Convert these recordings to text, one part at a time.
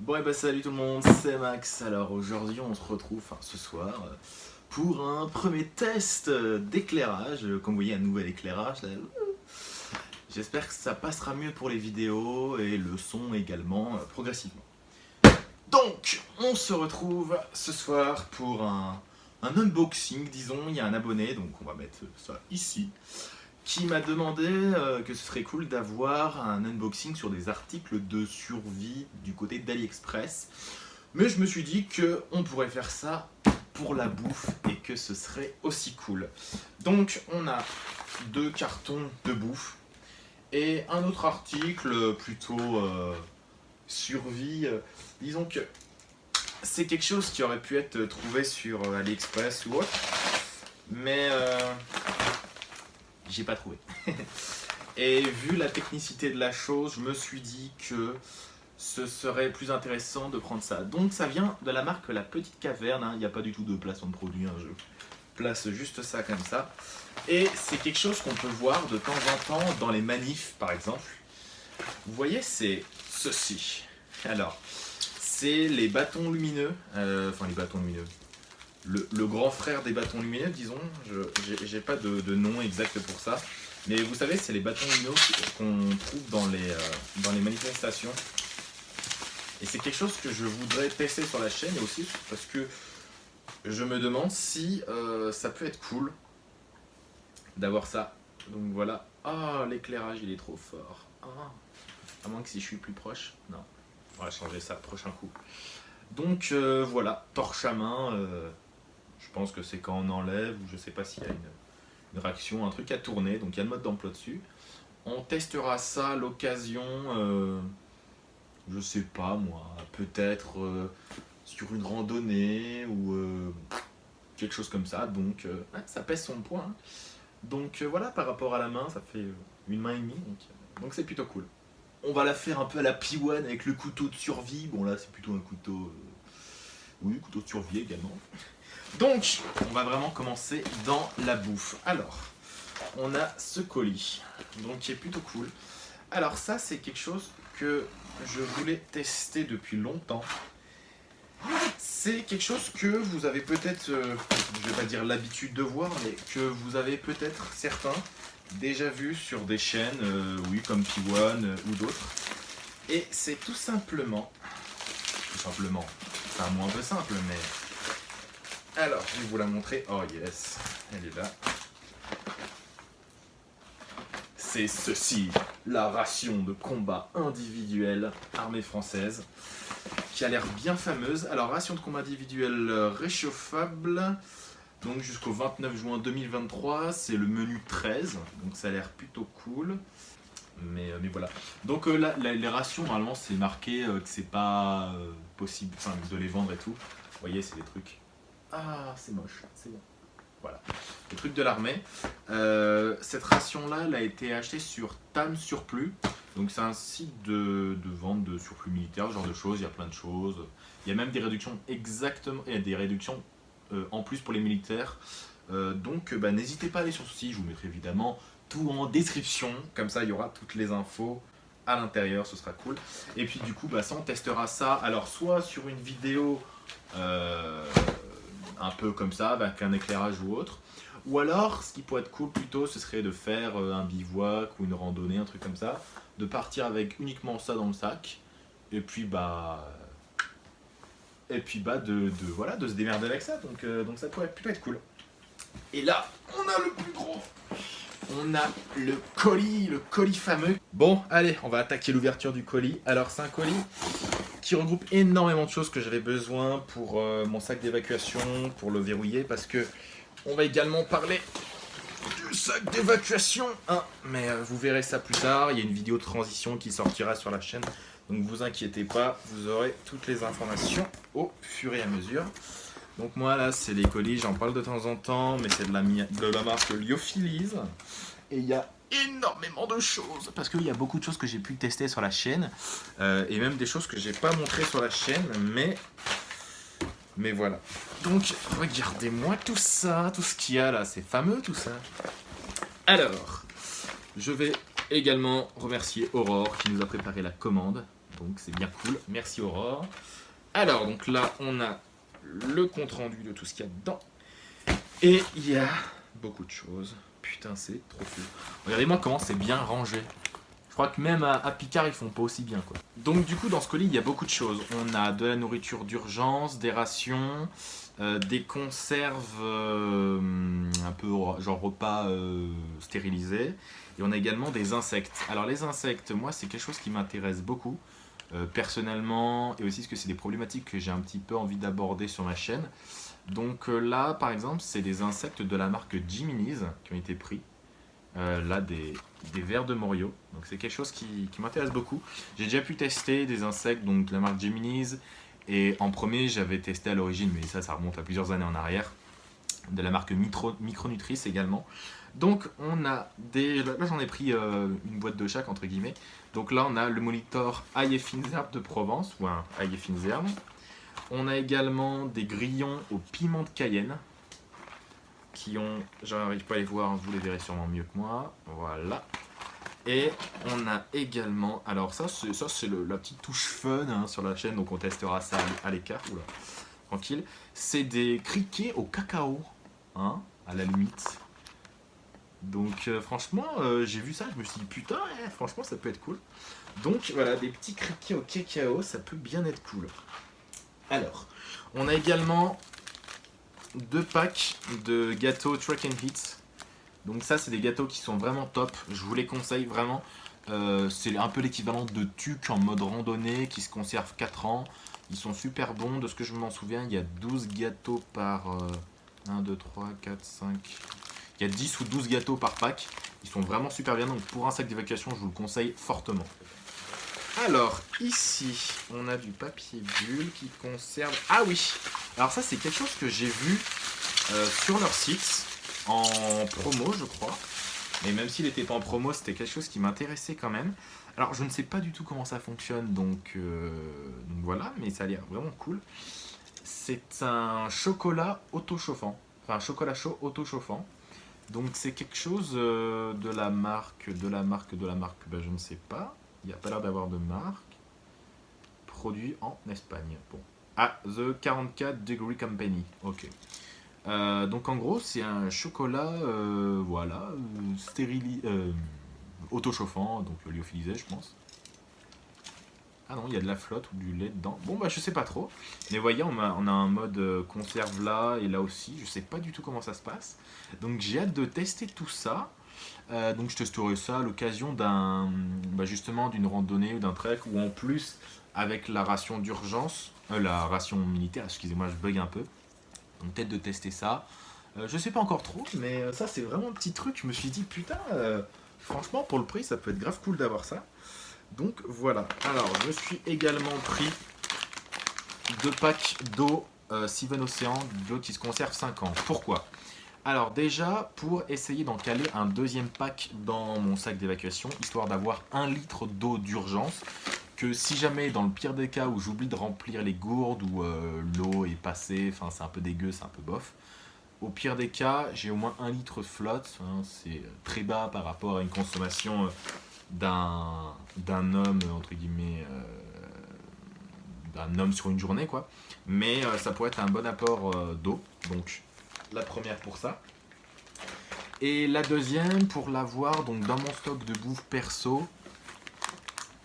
Bon et bah salut tout le monde, c'est Max. Alors aujourd'hui on se retrouve, enfin ce soir, euh, pour un premier test euh, d'éclairage. Comme vous voyez un nouvel éclairage. J'espère que ça passera mieux pour les vidéos et le son également euh, progressivement. Donc on se retrouve ce soir pour un, un unboxing disons. Il y a un abonné donc on va mettre ça ici qui m'a demandé euh, que ce serait cool d'avoir un unboxing sur des articles de survie du côté d'AliExpress. Mais je me suis dit qu'on pourrait faire ça pour la bouffe et que ce serait aussi cool. Donc on a deux cartons de bouffe et un autre article plutôt euh, survie. disons que c'est quelque chose qui aurait pu être trouvé sur AliExpress ou autre. Mais euh, j'ai pas trouvé. Et vu la technicité de la chose, je me suis dit que ce serait plus intéressant de prendre ça. Donc ça vient de la marque La Petite Caverne, hein. il n'y a pas du tout de placement de produit, hein. je place juste ça comme ça. Et c'est quelque chose qu'on peut voir de temps en temps dans les manifs par exemple. Vous voyez, c'est ceci. Alors, c'est les bâtons lumineux, euh, enfin les bâtons lumineux, le, grand frère des bâtons lumineux, disons. Je J'ai pas de, nom exact pour ça. Mais vous savez, c'est les bâtons lumineux qu'on trouve dans les, euh, dans les manifestations. Et c'est quelque chose que je voudrais tester sur la chaîne aussi parce que je me demande si euh, ça peut être cool d'avoir ça. Donc voilà. Ah, l'éclairage, il est trop fort. Ah. À moins que si je suis plus proche. Non. On va changer ça prochain coup. Donc euh, voilà, torche à main. Je pense que c'est quand on enlève, ou je sais pas s'il y a une, réaction, un truc à tourner, donc il y a le mode d'emploi dessus. On testera ça à l'occasion, euh, je sais pas moi, peut-être euh, sur une randonnée ou euh, quelque chose comme ça, donc ça pèse son poids. Hein. Donc voilà, par rapport à la main, ça fait une main et demie, donc c'est plutôt cool. On va la faire un peu à la P1 avec le couteau de survie, bon là c'est plutôt un couteau, oui, couteau de survie également. Donc, on va vraiment commencer dans la bouffe. Alors, on a ce colis, donc qui est plutôt cool. Alors ça, c'est quelque chose que je voulais tester depuis longtemps. C'est quelque chose que vous avez peut-être, euh, je vais pas dire l'habitude de voir, mais que vous avez peut-être certains déjà vu sur des chaînes, euh, oui, comme P1 euh, ou d'autres. Et c'est tout simplement, tout simplement, c'est un mot un peu simple, mais alors, je vais vous la montrer. Oh yes, elle est là. C'est ceci, la ration de combat individuel armée française, qui a l'air bien fameuse. Alors, ration de combat individuel réchauffable, donc jusqu'au 29 juin 2023, c'est le menu 13, donc ça a l'air plutôt cool. Mais, euh, voilà. Donc euh, les rations, normalement, c'est marqué euh, que c'est pas possible de les vendre et tout. Vous voyez, c'est des trucs ah, c'est moche, c'est bon. Voilà, le truc de l'armée. Euh, cette ration-là, elle a été achetée sur TAM Surplus. Donc c'est un site de, vente de surplus militaire, ce genre de choses, il y a plein de choses. Il y a même des réductions exactement, il y a des réductions euh, en plus pour les militaires. Euh, donc bah, n'hésitez pas à aller sur ce site, je vous mettrai évidemment tout en description. Comme ça, il y aura toutes les infos à l'intérieur, ce sera cool. Et puis du coup, bah, ça, on testera ça. Alors soit sur une vidéo un peu comme ça, avec un éclairage ou autre. Ou alors, ce qui pourrait être cool plutôt, ce serait de faire euh, un bivouac ou une randonnée, un truc comme ça. De partir avec uniquement ça dans le sac. Et puis, bah... Et puis, bah, de, voilà, de se démerder avec ça. Donc, euh, donc ça pourrait plutôt être cool. Et là, on a le plus gros on a le colis, le colis fameux. Bon, allez, on va attaquer l'ouverture du colis. Alors, c'est un colis qui regroupe énormément de choses que j'avais besoin pour euh, mon sac d'évacuation, pour le verrouiller, parce que on va également parler du sac d'évacuation. Hein. Mais euh, vous verrez ça plus tard, il y a une vidéo de transition qui sortira sur la chaîne, donc vous inquiétez pas, vous aurez toutes les informations au fur et à mesure. Donc moi là, c'est les colis, j'en parle de temps en temps, mais c'est de la, de la marque Lyophilis. Et il y a énormément de choses parce qu'il y a beaucoup de choses que j'ai pu tester sur la chaîne euh, et même des choses que j'ai pas montré sur la chaîne mais mais voilà donc regardez-moi tout ça tout ce qu'il y a là c'est fameux tout ça alors je vais également remercier Aurore qui nous a préparé la commande Donc c'est bien cool. Merci Aurore. Alors, donc là, on a le compte rendu de tout ce qu'il y a dedans. Et il y a beaucoup de choses. Putain, c'est trop cool. Regardez-moi comment c'est bien rangé. Je crois que même à, Picard, ils font pas aussi bien. quoi. Donc du coup, dans ce colis, il y a beaucoup de choses. On a de la nourriture d'urgence, des rations, euh, des conserves euh, un peu genre repas euh, stérilisés. Et on a également des insectes. Alors les insectes, moi, c'est quelque chose qui m'intéresse beaucoup. personnellement, et aussi parce que c'est des problématiques que j'ai un petit peu envie d'aborder sur ma chaîne. Donc là, par exemple, c'est des insectes de la marque Jiminy's qui ont été pris. là, des, vers de Morio. Donc c'est quelque chose qui, m'intéresse beaucoup. J'ai déjà pu tester des insectes, donc de la marque Gemini's. Et en premier, j'avais testé à l'origine, mais ça, ça remonte à plusieurs années en arrière. De la marque Micronutrice également. Donc on a des... Là j'en ai pris euh, une boîte de chaque entre guillemets. Donc là on a le fines herbes de Provence, ou un herbes. On a également des grillons au piment de Cayenne qui ont, j'arrive pas à les voir, vous les verrez sûrement mieux que moi, voilà. Et on a également, alors ça c'est la petite touche fun hein, sur la chaîne, donc on testera ça à l'écart, tranquille. C'est des criquets au cacao, hein, à la limite. Donc euh, franchement, euh, j'ai vu ça, je me suis dit putain, eh, franchement ça peut être cool. Donc voilà, des petits criquets au cacao, ça peut bien être cool. Alors, on a également deux packs de gâteaux Track and Hit. Donc ça, c'est des gâteaux qui sont vraiment top. Je vous les conseille vraiment. Euh, c'est un peu l'équivalent de tuc en mode randonnée qui se conserve 4 ans. Ils sont super bons. De ce que je m'en souviens, il y a 12 gâteaux par... 1, 2, 3, 4, 5... Il y a 10 ou 12 gâteaux par pack. Ils sont vraiment super bien. Donc pour un sac d'évacuation, je vous le conseille fortement. Alors, ici, on a du papier bulle qui conserve... Ah oui Alors ça, c'est quelque chose que j'ai vu euh, sur leur site, en promo, je crois. Mais même s'il n'était pas en promo, c'était quelque chose qui m'intéressait quand même. Alors, je ne sais pas du tout comment ça fonctionne, donc, euh, voilà, mais ça a l'air vraiment cool. C'est un chocolat auto-chauffant. Enfin, un chocolat chaud auto-chauffant. Donc, c'est quelque chose euh, de la marque, de la marque, de la marque, ben, je ne sais pas. Il n'y a pas l'air d'avoir de marque. Produit en Espagne. Bon. Ah, The 44 Degree Company. Ok. Euh, donc en gros, c'est un chocolat, euh, voilà, euh, auto-chauffant, donc lyophilisé, je pense. Ah non, il y a de la flotte ou du lait dedans. Bon, bah je sais pas trop. Mais voyez, on a, on a un mode conserve là et là aussi. Je sais pas du tout comment ça se passe. Donc j'ai hâte de tester tout ça. Euh, donc je testerai ça à l'occasion d'un bah, justement d'une randonnée ou d'un trek ou en plus avec la ration d'urgence, euh, la ration militaire, excusez-moi je bug un peu. Donc peut-être de tester ça. Euh, je sais pas encore trop, mais ça c'est vraiment un petit truc. Je me suis dit putain, franchement pour le prix ça peut être grave cool d'avoir ça. Donc voilà. Alors je suis également pris deux packs d'eau Seven Ocean, d'eau qui se conserve 5 ans. Pourquoi? Alors déjà, pour essayer d'en caler un deuxième pack dans mon sac d'évacuation, histoire d'avoir un litre d'eau d'urgence, que si jamais, dans le pire des cas où j'oublie de remplir les gourdes ou euh, l'eau est passée, enfin c'est un peu dégueu, c'est un peu bof, au pire des cas, j'ai au moins un litre flotte, hein, c'est très bas par rapport à une consommation euh, d'un homme, entre guillemets, euh, d'un homme sur une journée, quoi. Mais ça pourrait être un bon apport d'eau, donc la première pour ça. Et la deuxième pour l'avoir donc dans mon stock de bouffe perso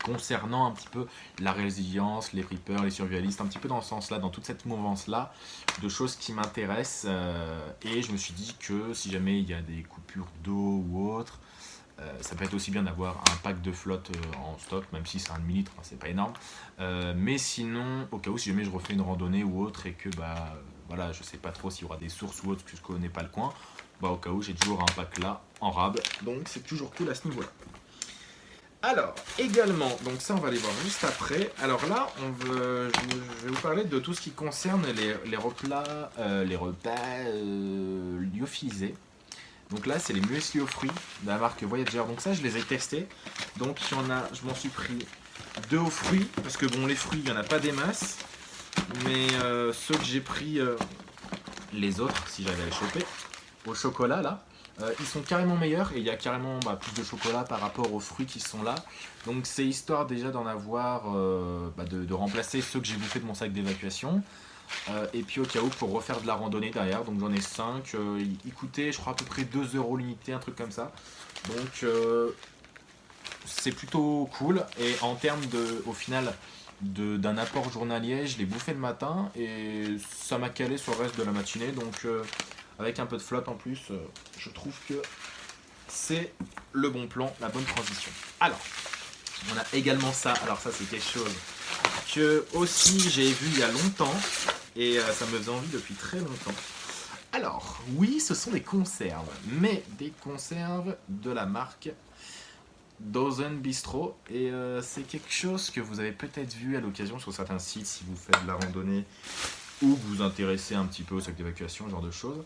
concernant un petit peu la résilience, les reapers, les survivalistes, un petit peu dans ce sens-là, dans toute cette mouvance-là, de choses qui m'intéressent. Euh, et je me suis dit que si jamais il y a des coupures d'eau ou autre, euh, ça peut être aussi bien d'avoir un pack de flotte euh, en stock, même si c'est un demi-litre, hein, c'est pas énorme. mais sinon, au cas où, si jamais je refais une randonnée ou autre et que bah voilà, je sais pas trop s'il y aura des sources ou autre, que je connais pas le coin. Bah, au cas où, j'ai toujours un pack là en rab. Donc, c'est toujours cool à ce niveau-là. Alors, également, donc ça on va aller voir juste après. Alors là, on veut, je vais vous parler de tout ce qui concerne les, replats, euh, les repas euh, lyophilisés. Donc là, c'est les muesli aux fruits de la marque Voyager. Donc ça, je les ai testés. Donc il y en a, je m'en suis pris deux aux fruits, parce que bon, les fruits, il n'y en a pas des masses. Mais euh, ceux que j'ai pris, euh, les autres, si j'avais à les choper, au chocolat là, Euh, ils sont carrément meilleurs et il y a carrément bah, plus de chocolat par rapport aux fruits qui sont là. Donc c'est histoire déjà d'en avoir, bah, de, remplacer ceux que j'ai bouffés de mon sac d'évacuation. Et puis au cas où pour refaire de la randonnée derrière, donc j'en ai 5. ils coûtaient je crois à peu près 2 euros l'unité, un truc comme ça. Donc c'est plutôt cool. Et en termes de, au final, d'un apport journalier, je l'ai bouffé le matin et ça m'a calé sur le reste de la matinée. Donc avec un peu de flotte en plus, euh, je trouve que c'est le bon plan, la bonne transition. Alors, on a également ça. Alors ça, c'est quelque chose que aussi j'ai vu il y a longtemps et euh, ça me faisait envie depuis très longtemps. Alors, oui, ce sont des conserves, mais des conserves de la marque Dozen Bistro. Et euh, c'est quelque chose que vous avez peut-être vu à l'occasion sur certains sites si vous faites de la randonnée ou vous vous intéressez un petit peu au sac d'évacuation, ce genre de choses.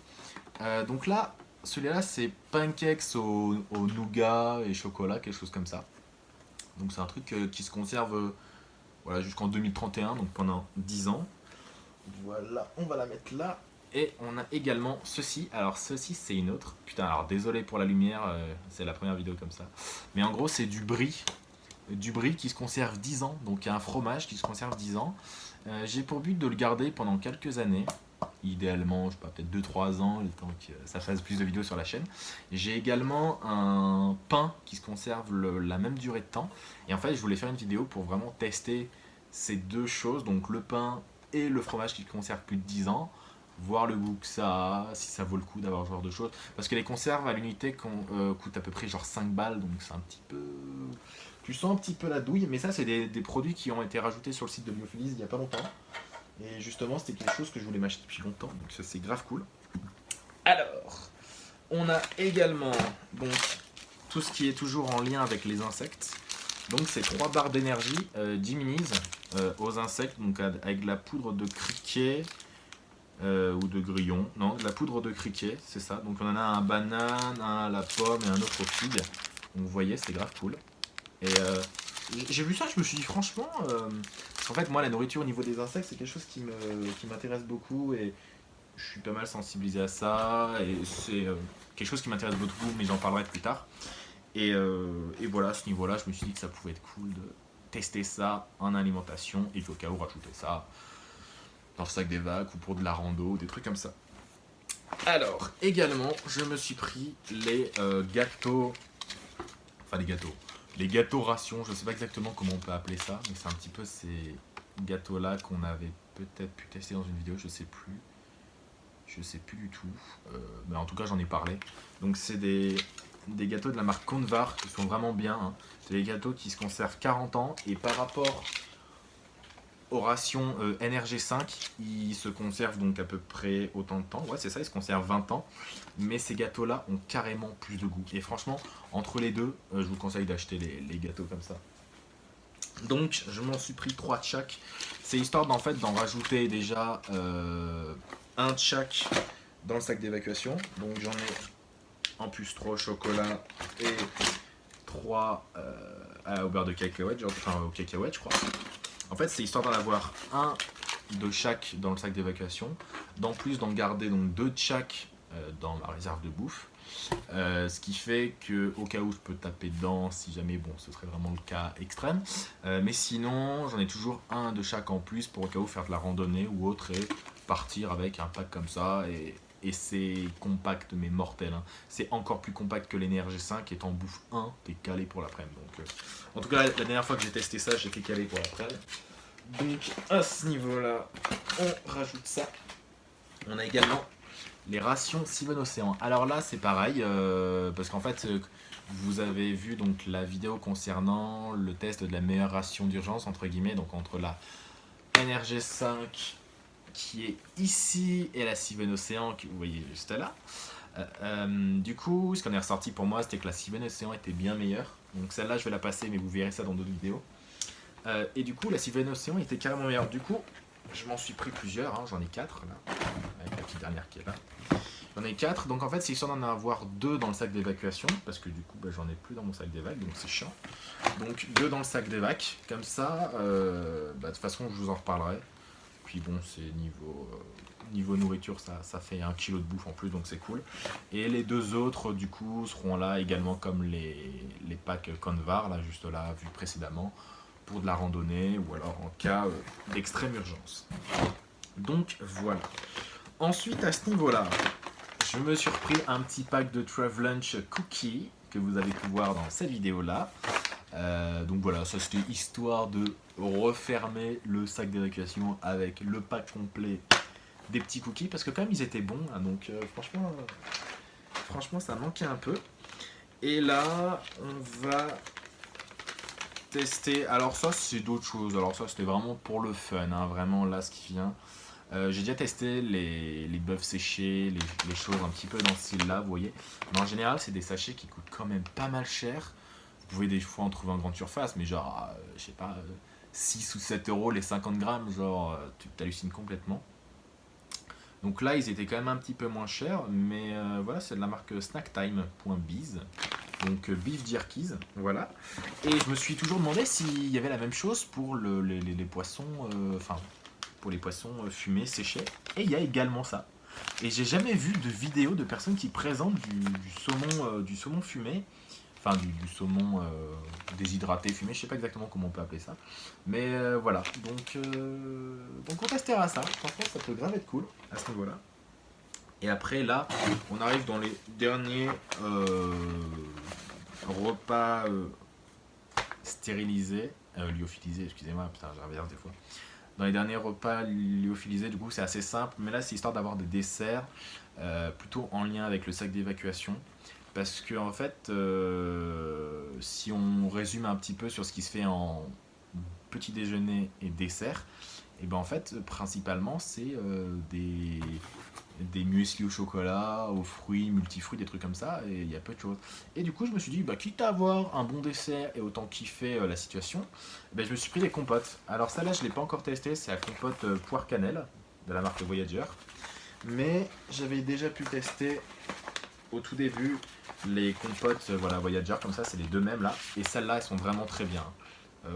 Euh, donc là, celui-là, c'est pancakes au, nougat et chocolat, quelque chose comme ça. Donc c'est un truc euh, qui se conserve voilà, jusqu'en 2031, donc pendant 10 ans. Voilà, on va la mettre là. Et on a également ceci. Alors ceci, c'est une autre. Putain, alors désolé pour la lumière, c'est la première vidéo comme ça. Mais en gros, c'est du brie. Du brie qui se conserve 10 ans. Donc un fromage qui se conserve 10 ans. J'ai pour but de le garder pendant quelques années idéalement, je sais pas, peut-être 2-3 ans, le temps que ça fasse plus de vidéos sur la chaîne. J'ai également un pain qui se conserve la même durée de temps. Et en fait, je voulais faire une vidéo pour vraiment tester ces deux choses, donc le pain et le fromage qui conserve plus de 10 ans, voir le goût que ça a, si ça vaut le coup d'avoir ce genre de choses. Parce que les conserves à l'unité euh, coûtent à peu près genre 5 balles, donc c'est un petit peu... Tu sens un petit peu la douille, mais ça c'est des, produits qui ont été rajoutés sur le site de Biophilis il n'y a pas longtemps. Et justement, c'était quelque chose que je voulais m'acheter depuis longtemps, donc ça c'est grave cool. Alors, on a également tout ce qui est toujours en lien avec les insectes. Donc c'est trois barres d'énergie euh, euh, aux insectes, donc avec de la poudre de criquet euh, ou de grillon. Non, de la poudre de criquet, c'est ça. Donc on en a un banane, un à la pomme et un autre aux figues. vous voyez, c'est grave cool. Et euh, j'ai vu ça, je me suis dit franchement, euh, en fait moi la nourriture au niveau des insectes c'est quelque chose qui m'intéresse qui beaucoup et je suis pas mal sensibilisé à ça et c'est euh, quelque chose qui m'intéresse beaucoup mais j'en parlerai plus tard. Et, euh, et, voilà, à ce niveau-là, je me suis dit que ça pouvait être cool de tester ça en alimentation et au cas où rajouter ça dans le sac des vagues ou pour de la rando, des trucs comme ça. Alors, également, je me suis pris les gâteaux, enfin les gâteaux, les gâteaux rations, je ne sais pas exactement comment on peut appeler ça, mais c'est un petit peu ces gâteaux-là qu'on avait peut-être pu tester dans une vidéo, je sais plus. Je sais plus du tout, euh, mais en tout cas j'en ai parlé. Donc c'est des, gâteaux de la marque Convar qui sont vraiment bien. Hein. C'est des gâteaux qui se conservent 40 ans et par rapport aux rations euh, NRG5, ils se conservent donc à peu près autant de temps. Ouais, c'est ça, ils se conservent 20 ans. Mais ces gâteaux-là ont carrément plus de goût. Et franchement, entre les deux, euh, je vous conseille d'acheter les, gâteaux comme ça. Donc, je m'en suis pris 3 de chaque. C'est histoire d'en rajouter déjà euh, un de chaque dans le sac d'évacuation. Donc, j'en ai en plus 3 au chocolat et 3 au beurre de cacahuète, enfin au cacahuète, je crois. En fait, c'est histoire d'en avoir un de chaque dans le sac d'évacuation, d'en plus d'en garder donc deux de chaque euh, dans ma réserve de bouffe. Euh, ce qui fait que au cas où je peux taper dedans si jamais bon ce serait vraiment le cas extrême euh, mais sinon j'en ai toujours un de chaque en plus pour au cas où faire de la randonnée ou autre et partir avec un pack comme ça et, c'est compact mais mortel hein. c'est encore plus compact que l'énergie 5 et en bouffe 1 t'es calé pour l'après-midi donc en tout cas la dernière fois que j'ai testé ça j'étais calé pour l'après-midi donc à ce niveau-là, on rajoute ça. On a également les rations Steven Océan. Alors là, c'est pareil, euh, parce qu'en fait, euh, vous avez vu donc la vidéo concernant le test de la meilleure ration d'urgence, entre guillemets, donc entre la NRG5 qui est ici et la Steven Océan que vous voyez juste là. Euh, du coup, ce qu'on est ressorti pour moi, c'était que la Steven Océan était bien meilleure. Donc celle-là, je vais la passer, mais vous verrez ça dans d'autres vidéos. Euh, et du coup, la Sylvain Océan était carrément meilleure. Du coup, je m'en suis pris plusieurs, hein. j'en ai quatre là, avec la petite dernière qui est là. J'en ai quatre, donc en fait, c'est histoire d'en avoir deux dans le sac d'évacuation, parce que du coup, bah, j'en ai plus dans mon sac d'évac, donc c'est chiant. Donc deux dans le sac d'évac, comme ça, euh, bah, de toute façon, je vous en reparlerai. Bon, c'est niveau, euh, niveau nourriture, ça, ça fait un kilo de bouffe en plus, donc c'est cool. Et les deux autres, du coup, seront là également comme les, les packs Convar, là, juste là, vu précédemment, pour de la randonnée ou alors en cas euh, d'extrême urgence. Donc voilà. Ensuite, à ce niveau-là, je me suis repris un petit pack de Travelunch Cookie que vous avez pu voir dans cette vidéo-là. Euh, donc voilà, ça c'était histoire de refermer le sac d'évacuation avec le pack complet des petits cookies parce que quand même ils étaient bons, hein, donc euh, franchement, franchement ça manquait un peu. Et là, on va tester, alors ça c'est d'autres choses, alors ça c'était vraiment pour le fun, hein, vraiment là ce qui vient. Euh, j'ai déjà testé les, les bœufs séchés, les, choses un petit peu dans ce style-là, vous voyez. Mais en général, c'est des sachets qui coûtent quand même pas mal cher. Pouvez des fois en trouver en grande surface, mais genre, euh, je sais pas, 6 ou 7 euros les 50 grammes, genre, euh, tu t'hallucines complètement. Donc là, ils étaient quand même un petit peu moins chers, mais voilà, c'est de la marque snacktime.biz. Donc beef jerkies, voilà. Et je me suis toujours demandé s'il y avait la même chose pour les, les, poissons, enfin, pour les poissons euh, fumés, séchés. Et il y a également ça. Et j'ai jamais vu de vidéo de personnes qui présentent du, saumon, euh, du saumon fumé, enfin du, saumon euh, déshydraté fumé, je sais pas exactement comment on peut appeler ça. Mais voilà, donc, donc on testera ça, franchement ça peut grave être cool à ce niveau-là. Et après là, on arrive dans les derniers repas stérilisés, lyophilisés, excusez-moi, putain j'inverse des fois dans les derniers repas lyophilisés, du coup, c'est assez simple. Mais là, c'est histoire d'avoir des desserts euh, plutôt en lien avec le sac d'évacuation. Parce que, en fait, euh, si on résume un petit peu sur ce qui se fait en petit déjeuner et dessert, et ben en fait, principalement, c'est euh, des, des muesli au chocolat, aux fruits, multifruits, des trucs comme ça, et il y a peu de choses. Et du coup, je me suis dit, bah, quitte à avoir un bon dessert et autant kiffer euh, la situation, bah, je me suis pris des compotes. Alors ça là, je ne l'ai pas encore testé, c'est la compote poire cannelle de la marque Voyager. Mais j'avais déjà pu tester au tout début les compotes euh, voilà, Voyager, comme ça, c'est les deux mêmes là. Et celles-là, elles sont vraiment très bien.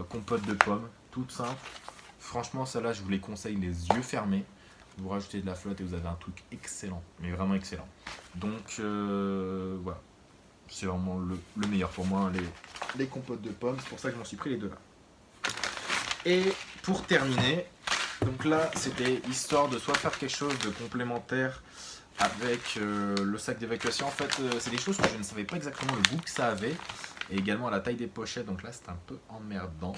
compote de pommes, toutes simples. Franchement, celles-là, je vous les conseille les yeux fermés vous rajoutez de la flotte et vous avez un truc excellent, mais vraiment excellent. Donc euh, voilà, c'est vraiment le, meilleur pour moi, les, les compotes de pommes, c'est pour ça que j'en suis pris les deux là. Et pour terminer, donc là c'était histoire de soit faire quelque chose de complémentaire avec euh, le sac d'évacuation. En fait, euh, c'est des choses que je ne savais pas exactement le goût que ça avait. Et également la taille des pochettes, donc là c'est un peu emmerdant.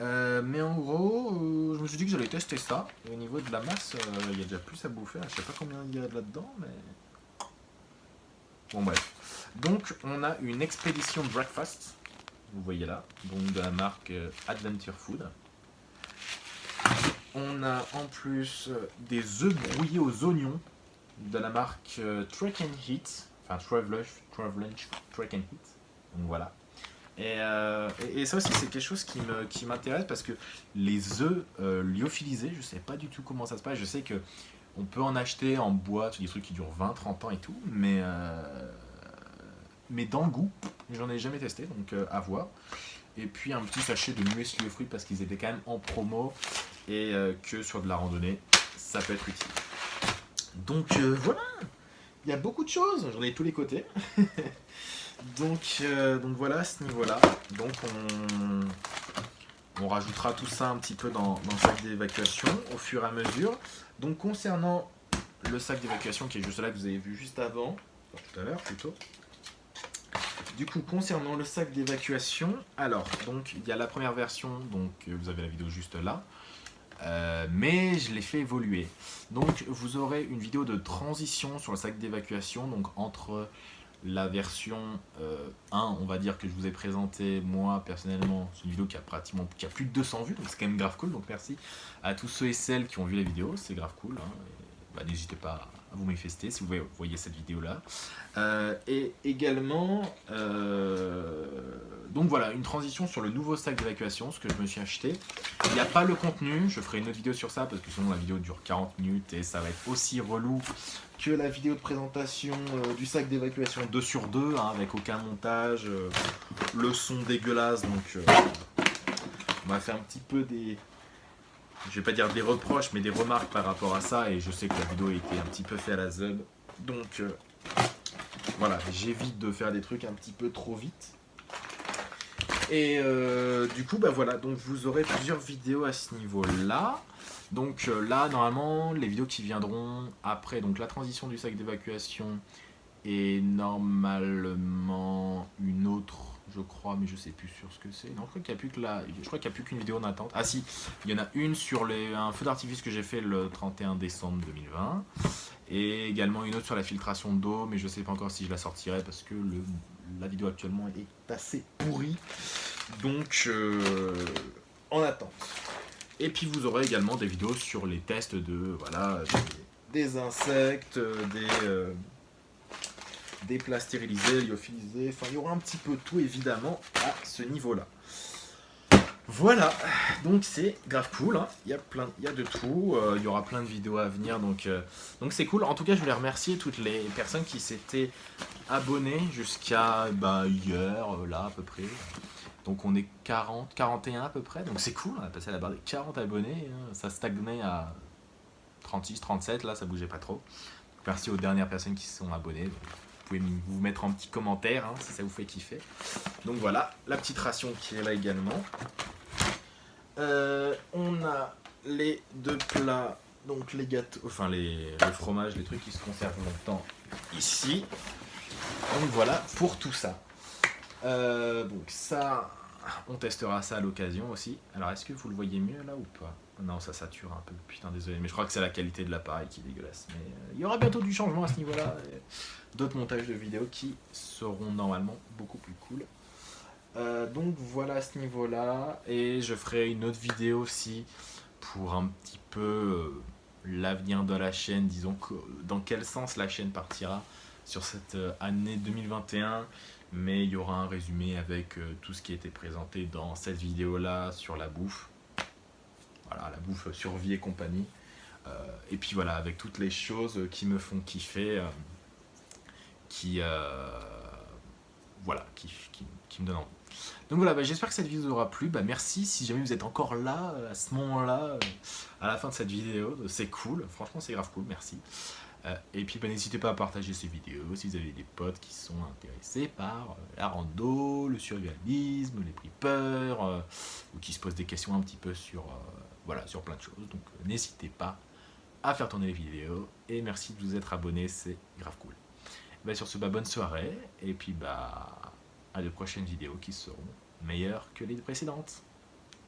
Euh, mais en gros, je me suis dit que j'allais tester ça. au niveau de la masse, il y a déjà plus à bouffer. Je sais pas combien il y a là-dedans, mais... Bon bref. Donc on a une expédition breakfast. Vous voyez là. Donc de la marque Adventure Food. On a en plus des œufs brouillés aux oignons de la marque Trek and Heat. Enfin Travelunch, Trek and Heat. Donc voilà. Euh, et, ça aussi, c'est quelque chose qui m'intéresse parce que les œufs euh, lyophilisés, je sais pas du tout comment ça se passe. Je sais que on peut en acheter en boîte, des trucs qui durent 20-30 ans et tout, mais, euh, mais dans le goût, j'en ai jamais testé, donc à voir. Et puis un petit sachet de muesli aux fruits parce qu'ils étaient quand même en promo et que sur de la randonnée, ça peut être utile. Donc voilà, il y a beaucoup de choses, j'en ai tous les côtés. Donc, euh, donc voilà ce niveau-là. Donc on, rajoutera tout ça un petit peu dans, le sac d'évacuation au fur et à mesure. Donc concernant le sac d'évacuation qui est juste là que vous avez vu juste avant, tout à l'heure plutôt. Du coup, concernant le sac d'évacuation, alors, donc, il y a la première version, donc, vous avez la vidéo juste là, euh, mais je l'ai fait évoluer. Donc, vous aurez une vidéo de transition sur le sac d'évacuation, donc, entre la version 1, euh, on va dire, que je vous ai présenté, moi, personnellement, c'est une vidéo qui a pratiquement qui a plus de 200 vues, donc c'est quand même grave cool. Donc merci à tous ceux et celles qui ont vu la vidéo, c'est grave cool. Hein. Bah, n'hésitez pas à vous manifester si vous voyez cette vidéo-là. Euh, et également, euh, donc voilà, une transition sur le nouveau sac d'évacuation, ce que je me suis acheté. Il n'y a pas le contenu, je ferai une autre vidéo sur ça, parce que sinon la vidéo dure 40 minutes et ça va être aussi relou que la vidéo de présentation euh, du sac d'évacuation 2 sur 2, hein, avec aucun montage, le son dégueulasse, donc on va faire un petit peu des, je vais pas dire des reproches, mais des remarques par rapport à ça. Et je sais que la vidéo était un petit peu faite à la zub. Donc euh, voilà, j'évite de faire des trucs un petit peu trop vite. Et euh, du coup, bah voilà, donc vous aurez plusieurs vidéos à ce niveau-là. Donc euh, là, normalement, les vidéos qui viendront après, donc la transition du sac d'évacuation et normalement une autre, je crois, mais je sais plus sur ce que c'est. Non, je crois qu'il n'y a plus que la, qu'une vidéo en attente. Ah si, il y en a une sur les, un feu d'artifice que j'ai fait le 31 décembre 2020 et également une autre sur la filtration d'eau, mais je sais pas encore si je la sortirai parce que le, la vidéo actuellement est assez pourrie. Donc, euh, en attente. Et puis vous aurez également des vidéos sur les tests de voilà des, insectes, des, euh, des plats stérilisés, lyophilisés, enfin il y aura un petit peu tout évidemment à ce niveau-là. Voilà, donc c'est grave cool, hein. il, y a plein, y a de tout, euh, il y aura plein de vidéos à venir, donc euh, donc c'est cool. En tout cas, je voulais remercier toutes les personnes qui s'étaient abonnées jusqu'à bah, hier, là à peu près. Donc on est 40, 41 à peu près, donc c'est cool, on a passé à la barre des 40 abonnés, hein. ça stagnait à 36, 37, là ça bougeait pas trop. Merci aux dernières personnes qui se sont abonnées, pouvez vous mettre en petit commentaire hein, si ça vous fait kiffer. Donc voilà, la petite ration qui est là également. Euh, on a les deux plats, donc les gâteaux, enfin les, le fromage, les trucs qui se conservent longtemps ici. Donc voilà pour tout ça. Euh, donc ça, on testera ça à l'occasion aussi. Alors est-ce que vous le voyez mieux là ou pas? Non, ça sature un peu. Putain, désolé, mais je crois que c'est la qualité de l'appareil qui est dégueulasse. Mais euh, il y aura bientôt du changement à ce niveau-là. D'autres montages de vidéos qui seront normalement beaucoup plus cool. Euh, donc voilà à ce niveau-là. Et je ferai une autre vidéo aussi pour un petit peu l'avenir de la chaîne. Disons dans quel sens la chaîne partira sur cette année 2021 mais il y aura un résumé avec euh, tout ce qui a été présenté dans cette vidéo là sur la bouffe voilà la bouffe survie et compagnie euh, et puis voilà avec toutes les choses qui me font kiffer euh, qui voilà qui, me donnent envie donc voilà, bah, j'espère que cette vidéo vous aura plu. Bah, merci si jamais vous êtes encore là, à ce moment-là, à la fin de cette vidéo. C'est cool, franchement c'est grave cool, merci. Euh, et puis bah, n'hésitez pas à partager ces vidéos si vous avez des potes qui sont intéressés par euh, la rando, le survivalisme, les prix peurs, euh, ou qui se posent des questions un petit peu sur, voilà, sur plein de choses. Donc n'hésitez pas à faire tourner les vidéos. Et merci de vous être abonné, c'est grave cool. Bah, sur ce, bah, bonne soirée, et puis bah, à de prochaines vidéos qui seront meilleures que les précédentes.